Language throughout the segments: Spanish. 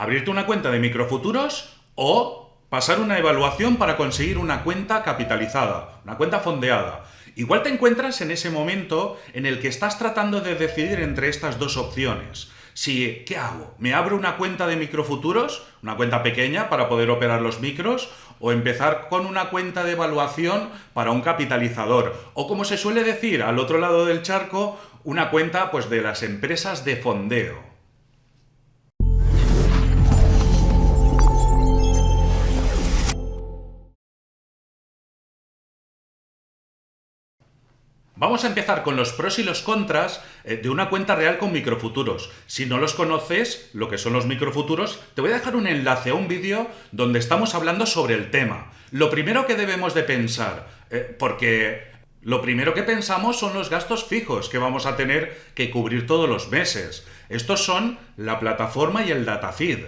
abrirte una cuenta de microfuturos o pasar una evaluación para conseguir una cuenta capitalizada, una cuenta fondeada. Igual te encuentras en ese momento en el que estás tratando de decidir entre estas dos opciones. Si, ¿qué hago? ¿Me abro una cuenta de microfuturos? Una cuenta pequeña para poder operar los micros o empezar con una cuenta de evaluación para un capitalizador. O como se suele decir al otro lado del charco, una cuenta pues, de las empresas de fondeo. Vamos a empezar con los pros y los contras eh, de una cuenta real con microfuturos. Si no los conoces, lo que son los microfuturos, te voy a dejar un enlace a un vídeo donde estamos hablando sobre el tema. Lo primero que debemos de pensar, eh, porque lo primero que pensamos son los gastos fijos que vamos a tener que cubrir todos los meses. Estos son la plataforma y el datafeed.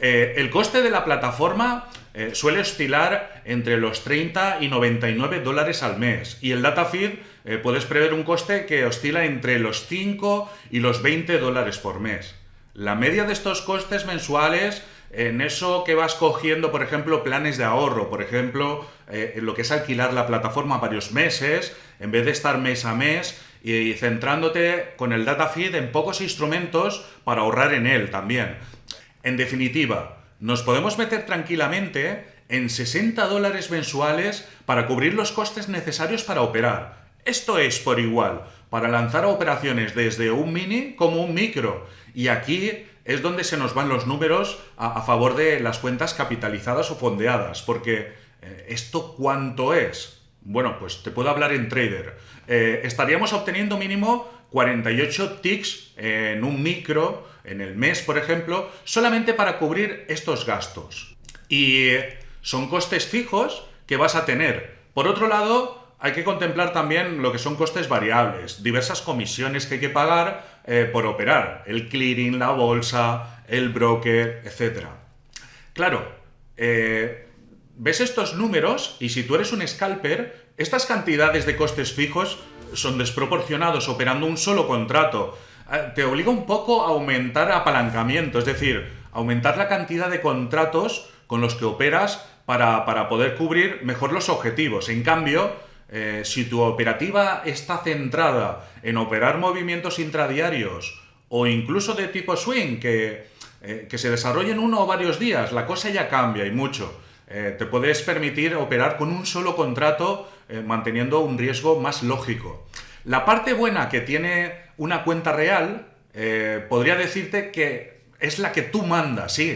Eh, el coste de la plataforma suele oscilar entre los 30 y 99 dólares al mes y el datafeed eh, puedes prever un coste que oscila entre los 5 y los 20 dólares por mes. La media de estos costes mensuales en eso que vas cogiendo, por ejemplo, planes de ahorro, por ejemplo, en lo que es alquilar la plataforma varios meses, en vez de estar mes a mes y centrándote con el data feed en pocos instrumentos para ahorrar en él también. En definitiva, nos podemos meter tranquilamente en 60 dólares mensuales para cubrir los costes necesarios para operar. Esto es por igual, para lanzar operaciones desde un mini como un micro. Y aquí es donde se nos van los números a, favor de las cuentas capitalizadas o fondeadas, porque eh, ¿esto cuánto es? Bueno, pues te puedo hablar en trader. Eh, estaríamos obteniendo mínimo 48 ticks en un micro en el mes, por ejemplo, solamente para cubrir estos gastos. Y son costes fijos que vas a tener. Por otro lado, hay que contemplar también lo que son costes variables, diversas comisiones que hay que pagar eh, por operar, el clearing, la bolsa, el broker, etc. Claro, eh, ves estos números y si tú eres un scalper, estas cantidades de costes fijos son desproporcionados operando un solo contrato. Eh, te obliga un poco a aumentar apalancamiento, es decir, aumentar la cantidad de contratos con los que operas para, poder cubrir mejor los objetivos. En cambio, eh, si tu operativa está centrada en operar movimientos intradiarios o incluso de tipo swing, que, eh, que se desarrollen uno o varios días, la cosa ya cambia y mucho. te puedes permitir operar con un solo contrato manteniendo un riesgo más lógico. La parte buena que tiene una cuenta real, eh, podría decirte que es la que tú mandas, sí,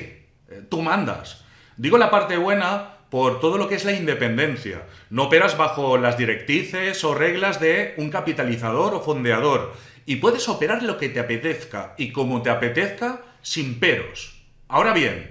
eh, tú mandas. Digo la parte buena por todo lo que es la independencia. No operas bajo las directrices o reglas de un capitalizador o fondeador. Y puedes operar lo que te apetezca y como te apetezca sin peros. Ahora bien,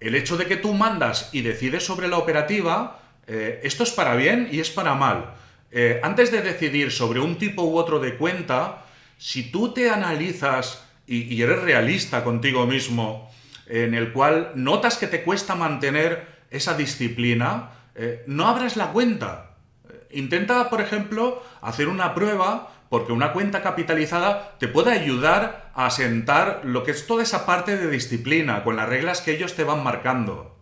el hecho de que tú mandas y decides sobre la operativa, eh, esto es para bien y es para mal. Eh, antes de decidir sobre un tipo u otro de cuenta, si tú te analizas y, eres realista contigo mismo, en el cual notas que te cuesta mantener esa disciplina, eh, no abras la cuenta. Eh, intenta, por ejemplo, hacer una prueba porque una cuenta capitalizada te puede ayudar a asentar lo que es toda esa parte de disciplina, con las reglas que ellos te van marcando.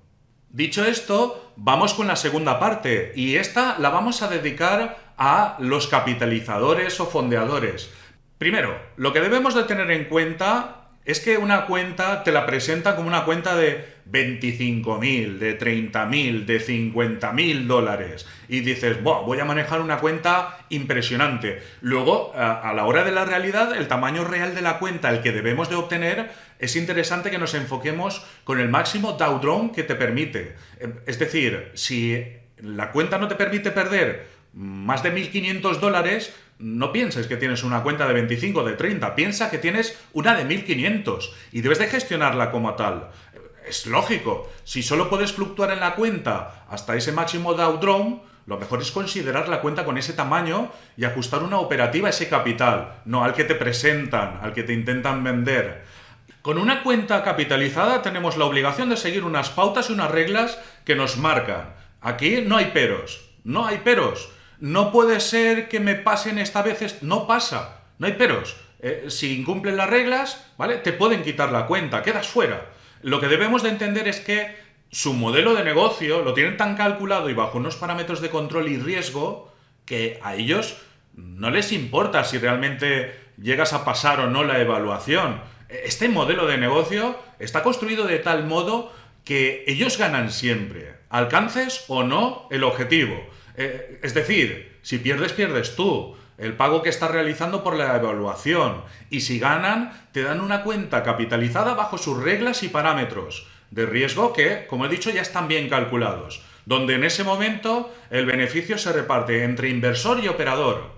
Dicho esto, vamos con la segunda parte y esta la vamos a dedicar a los capitalizadores o fondeadores. Primero, lo que debemos de tener en cuenta es que una cuenta te la presenta como una cuenta de 25.000, de 30.000, de 50.000 dólares y dices, voy a manejar una cuenta impresionante. Luego, a, la hora de la realidad, el tamaño real de la cuenta, el que debemos de obtener, es interesante que nos enfoquemos con el máximo Dow que te permite. Es decir, si la cuenta no te permite perder más de 1.500 dólares, no pienses que tienes una cuenta de 25 de 30, piensa que tienes una de 1500 y debes de gestionarla como tal. Es lógico, si solo puedes fluctuar en la cuenta hasta ese máximo Dow lo mejor es considerar la cuenta con ese tamaño y ajustar una operativa a ese capital, no al que te presentan, al que te intentan vender. Con una cuenta capitalizada tenemos la obligación de seguir unas pautas y unas reglas que nos marcan. Aquí no hay peros, no hay peros. No puede ser que me pasen esta vez, no pasa, no hay peros. Eh, si incumplen las reglas, ¿vale? Te pueden quitar la cuenta, quedas fuera. Lo que debemos de entender es que su modelo de negocio lo tienen tan calculado y bajo unos parámetros de control y riesgo que a ellos no les importa si realmente llegas a pasar o no la evaluación. Este modelo de negocio está construido de tal modo que ellos ganan siempre, alcances o no el objetivo. Eh, es decir, si pierdes, pierdes tú el pago que estás realizando por la evaluación. Y si ganan, te dan una cuenta capitalizada bajo sus reglas y parámetros de riesgo que, como he dicho, ya están bien calculados, donde en ese momento el beneficio se reparte entre inversor y operador.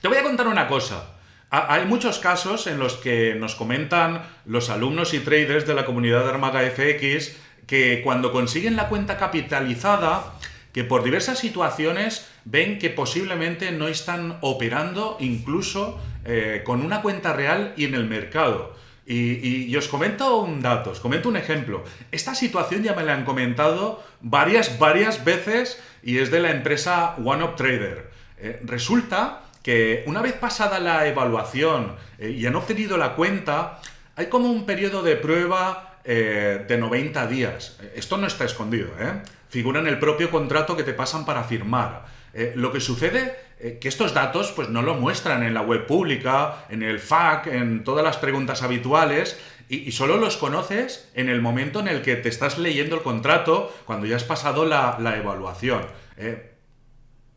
Te voy a contar una cosa. Hay muchos casos en los que nos comentan los alumnos y traders de la comunidad de Armaga FX que cuando consiguen la cuenta capitalizada, que por diversas situaciones ven que posiblemente no están operando incluso eh, con una cuenta real y en el mercado. Y, os comento un dato, os comento un ejemplo. Esta situación ya me la han comentado varias, varias veces y es de la empresa OneUp Trader. Eh, resulta que una vez pasada la evaluación eh, y han obtenido la cuenta, hay como un periodo de prueba de 90 días. Esto no está escondido, ¿eh? figura en el propio contrato que te pasan para firmar. Eh, lo que sucede eh, que estos datos pues, no lo muestran en la web pública, en el FAQ, en todas las preguntas habituales, y, solo los conoces en el momento en el que te estás leyendo el contrato, cuando ya has pasado la, evaluación. Eh,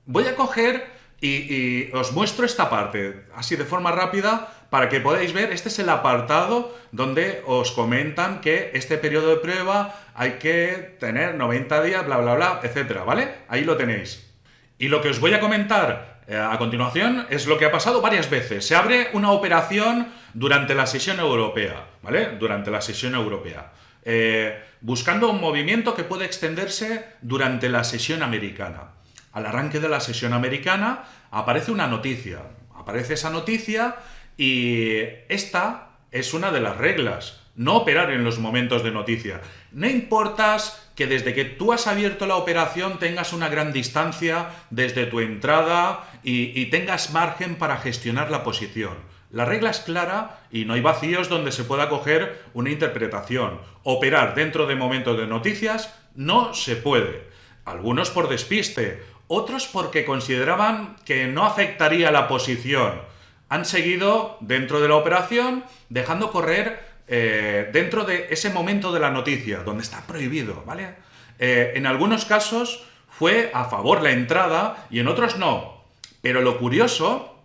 voy a coger y, os muestro esta parte, así de forma rápida, para que podáis ver, este es el apartado donde os comentan que este periodo de prueba hay que tener 90 días, bla, bla, bla, etcétera, ¿vale? Ahí lo tenéis. Y lo que os voy a comentar eh, a continuación es lo que ha pasado varias veces. Se abre una operación durante la sesión europea, ¿vale? Durante la sesión europea. Eh, buscando un movimiento que puede extenderse durante la sesión americana. Al arranque de la sesión americana aparece una noticia. Aparece esa noticia y esta es una de las reglas. No operar en los momentos de noticia. No importas que desde que tú has abierto la operación tengas una gran distancia desde tu entrada y, tengas margen para gestionar la posición. La regla es clara y no hay vacíos donde se pueda coger una interpretación. Operar dentro de momentos de noticias no se puede. Algunos por despiste, otros porque consideraban que no afectaría la posición. Han seguido dentro de la operación dejando correr eh, dentro de ese momento de la noticia, donde está prohibido, ¿vale? Eh, en algunos casos fue a favor la entrada y en otros no. Pero lo curioso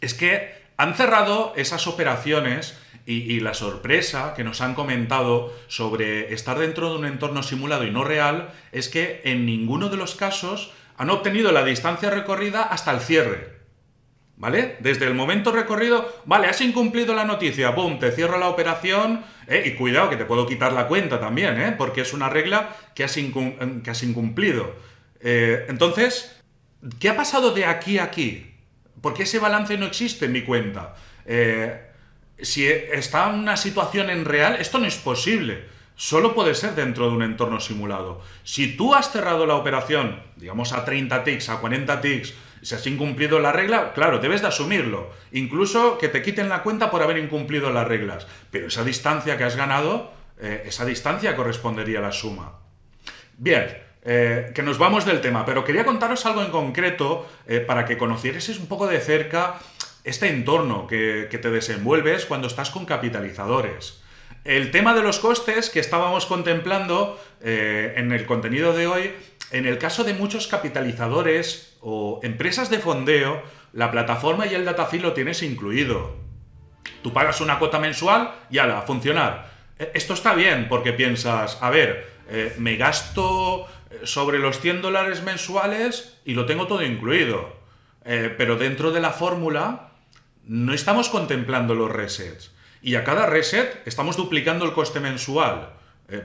es que han cerrado esas operaciones y, la sorpresa que nos han comentado sobre estar dentro de un entorno simulado y no real es que en ninguno de los casos han obtenido la distancia recorrida hasta el cierre. ¿Vale? Desde el momento recorrido, vale, has incumplido la noticia, boom, te cierro la operación, eh, y cuidado que te puedo quitar la cuenta también, ¿eh? porque es una regla que has, que has incumplido. Eh, entonces, ¿qué ha pasado de aquí a aquí? ¿Por qué ese balance no existe en mi cuenta? Eh, si está una situación en real, esto no es posible. Solo puede ser dentro de un entorno simulado. Si tú has cerrado la operación, digamos a 30 ticks, a 40 ticks, si has incumplido la regla, claro, debes de asumirlo. Incluso que te quiten la cuenta por haber incumplido las reglas. Pero esa distancia que has ganado, eh, esa distancia correspondería a la suma. Bien, eh, que nos vamos del tema, pero quería contaros algo en concreto eh, para que conocierais un poco de cerca este entorno que, que te desenvuelves cuando estás con capitalizadores. El tema de los costes que estábamos contemplando en el contenido de hoy en el caso de muchos capitalizadores o empresas de fondeo, la plataforma y el datafeed lo tienes incluido. Tú pagas una cuota mensual y ala, funcionar. E, esto está bien porque piensas, a ver, eh, me gasto eh, sobre los 100 dólares mensuales y lo tengo todo incluido. Eh, pero dentro de la fórmula no estamos contemplando los resets. Y a cada reset estamos duplicando el coste mensual.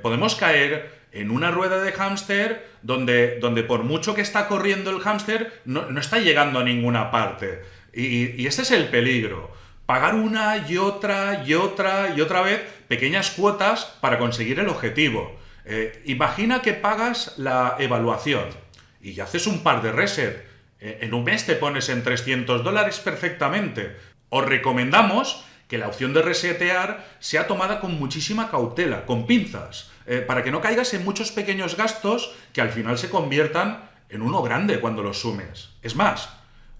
Podemos caer en una rueda de hámster donde, donde por mucho que está corriendo el hámster, no, está llegando a ninguna parte. Y, ese es el peligro. Pagar una y otra y otra y otra vez pequeñas cuotas para conseguir el objetivo. Eh, imagina que pagas la evaluación y haces un par de reset. Eh, en un mes te pones en 300 dólares perfectamente. Os recomendamos que la opción de resetear sea tomada con muchísima cautela, con pinzas, eh, para que no caigas en muchos pequeños gastos que al final se conviertan en uno grande cuando los sumes. Es más,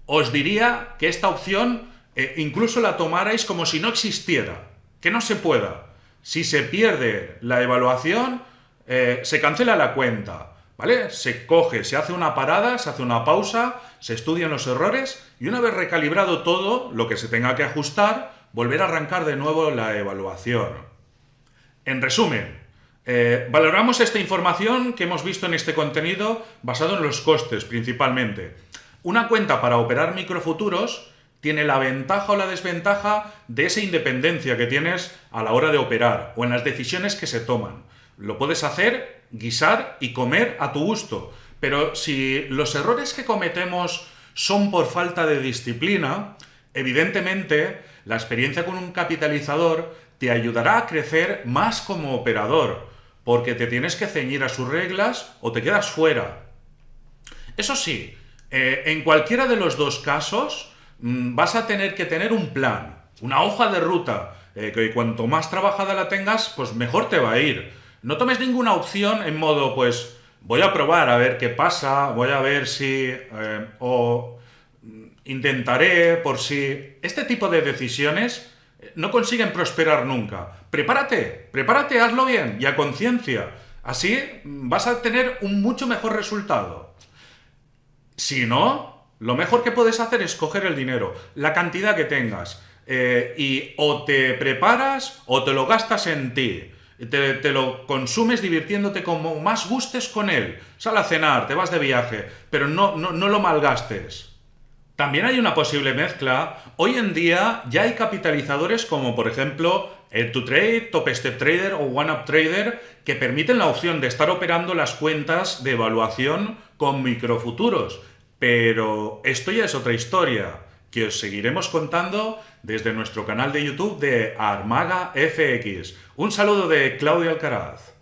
os diría que esta opción eh, incluso la tomarais como si no existiera, que no se pueda. Si se pierde la evaluación, eh, se cancela la cuenta, ¿vale? Se coge, se hace una parada, se hace una pausa, se estudian los errores y una vez recalibrado todo, lo que se tenga que ajustar, volver a arrancar de nuevo la evaluación. En resumen, eh, valoramos esta información que hemos visto en este contenido basado en los costes principalmente. Una cuenta para operar microfuturos tiene la ventaja o la desventaja de esa independencia que tienes a la hora de operar o en las decisiones que se toman. Lo puedes hacer, guisar y comer a tu gusto, pero si los errores que cometemos son por falta de disciplina, evidentemente la experiencia con un capitalizador te ayudará a crecer más como operador, porque te tienes que ceñir a sus reglas o te quedas fuera. Eso sí, eh, en cualquiera de los dos casos mm, vas a tener que tener un plan, una hoja de ruta, eh, que cuanto más trabajada la tengas, pues mejor te va a ir. No tomes ninguna opción en modo, pues, voy a probar a ver qué pasa, voy a ver si... Eh, o intentaré por si... Este tipo de decisiones no consiguen prosperar nunca. Prepárate, prepárate, hazlo bien y a conciencia. Así vas a tener un mucho mejor resultado. Si no, lo mejor que puedes hacer es coger el dinero, la cantidad que tengas, eh, y o te preparas o te lo gastas en ti. Te, te, lo consumes divirtiéndote como más gustes con él. Sal a cenar, te vas de viaje, pero no, no, no lo malgastes. También hay una posible mezcla. Hoy en día ya hay capitalizadores como por ejemplo el 2 trade Top Step Trader o OneUp Trader que permiten la opción de estar operando las cuentas de evaluación con microfuturos. Pero esto ya es otra historia que os seguiremos contando desde nuestro canal de YouTube de Armaga FX. Un saludo de Claudio Alcaraz.